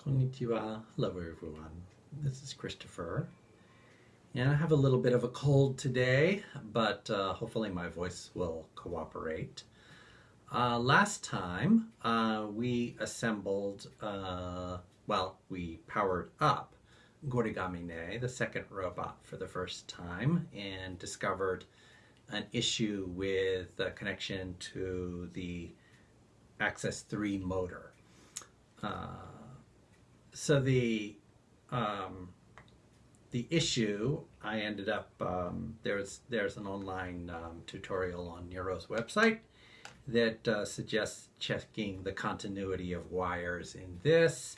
Konnichiwa. Hello, everyone. This is Christopher. And I have a little bit of a cold today, but uh, hopefully my voice will cooperate. Uh, last time uh, we assembled, uh, well, we powered up Gorigamine, the second robot, for the first time and discovered an issue with the connection to the Axis 3 motor. Uh, so the um, the issue, I ended up um, there's there's an online um, tutorial on Niryo's website that uh, suggests checking the continuity of wires in this,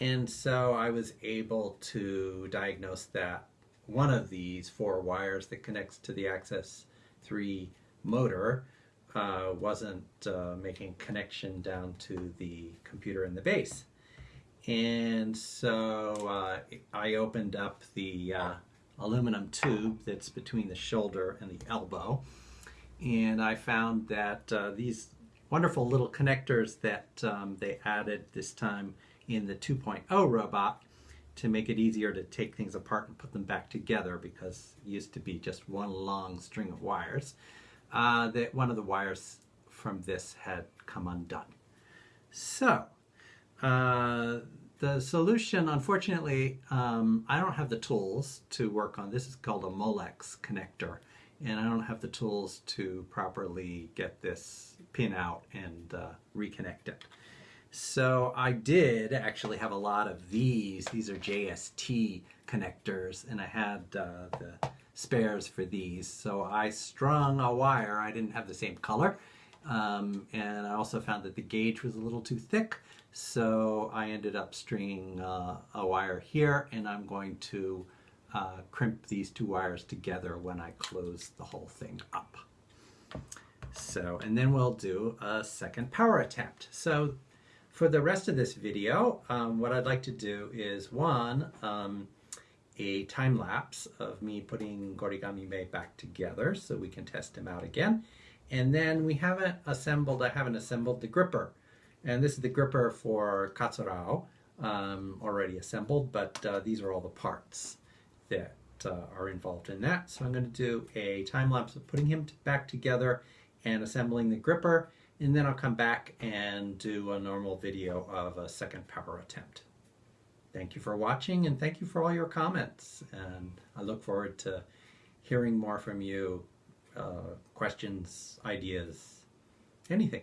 and so I was able to diagnose that one of these four wires that connects to the Axis 3 motor uh, wasn't uh, making connection down to the computer in the base. And so uh, I opened up the uh, aluminum tube that's between the shoulder and the elbow. And I found that uh, these wonderful little connectors that um, they added this time in the 2.0 robot to make it easier to take things apart and put them back together because it used to be just one long string of wires, uh, that one of the wires from this had come undone. So, uh, the solution, unfortunately, um, I don't have the tools to work on. This is called a Molex connector, and I don't have the tools to properly get this pin out and uh, reconnect it. So I did actually have a lot of these. These are JST connectors, and I had uh, the spares for these. So I strung a wire. I didn't have the same color. Um, and I also found that the gauge was a little too thick. So I ended up stringing uh, a wire here and I'm going to uh, crimp these two wires together when I close the whole thing up. So, and then we'll do a second power attempt. So for the rest of this video, um, what I'd like to do is one, um, a time lapse of me putting Gorigamime back together so we can test him out again. And then we haven't assembled, I haven't assembled the gripper. And this is the gripper for Katsurao, um, already assembled, but uh, these are all the parts that uh, are involved in that. So I'm going to do a time lapse of putting him back together and assembling the gripper, and then I'll come back and do a normal video of a second power attempt. Thank you for watching and thank you for all your comments. And I look forward to hearing more from you, uh, questions, ideas, anything.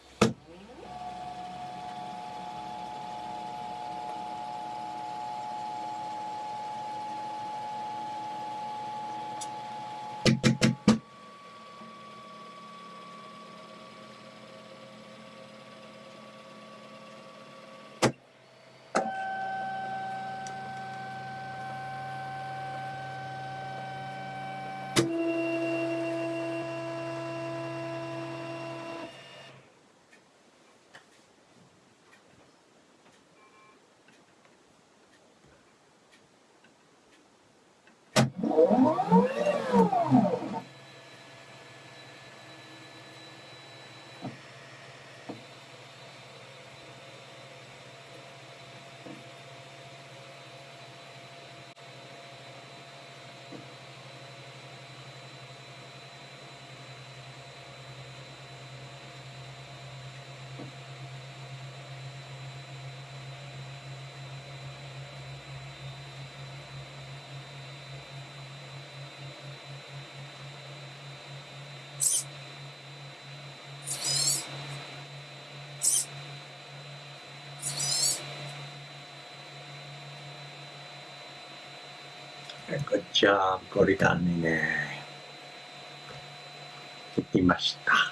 Uhum. Good job, ゴリタンにね。できました。